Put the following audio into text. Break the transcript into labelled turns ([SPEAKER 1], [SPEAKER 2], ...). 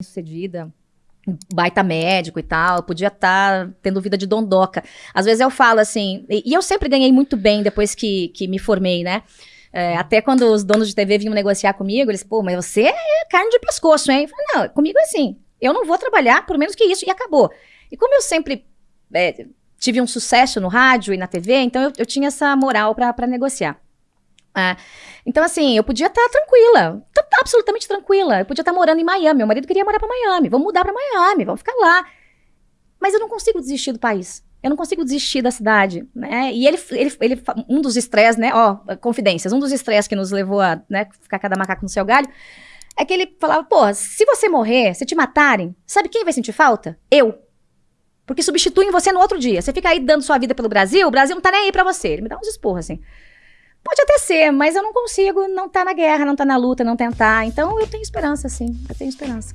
[SPEAKER 1] sucedida, baita médico e tal, podia estar tá tendo vida de dondoca. Às vezes eu falo assim, e, e eu sempre ganhei muito bem depois que, que me formei, né? É, até quando os donos de TV vinham negociar comigo, eles, pô, mas você é carne de pescoço, hein? Eu falei, não, comigo é assim, eu não vou trabalhar por menos que isso, e acabou. E como eu sempre é, tive um sucesso no rádio e na TV, então eu, eu tinha essa moral para negociar. É. Então, assim, eu podia estar tá tranquila, tá absolutamente tranquila. Eu podia estar tá morando em Miami. Meu marido queria morar para Miami. Vamos mudar para Miami, vamos ficar lá. Mas eu não consigo desistir do país. Eu não consigo desistir da cidade, né? E ele, ele, ele um dos estresses, né? Ó, confidências, um dos estresses que nos levou a né, ficar cada macaco no seu galho, é que ele falava, pô, se você morrer, se te matarem, sabe quem vai sentir falta? Eu. Porque substituem você no outro dia. Você fica aí dando sua vida pelo Brasil, o Brasil não tá nem aí pra você. Ele me dá uns esporros, assim. Pode até ser, mas eu não consigo não estar tá na guerra, não estar tá na luta, não tentar. Então eu tenho esperança, sim. Eu tenho esperança.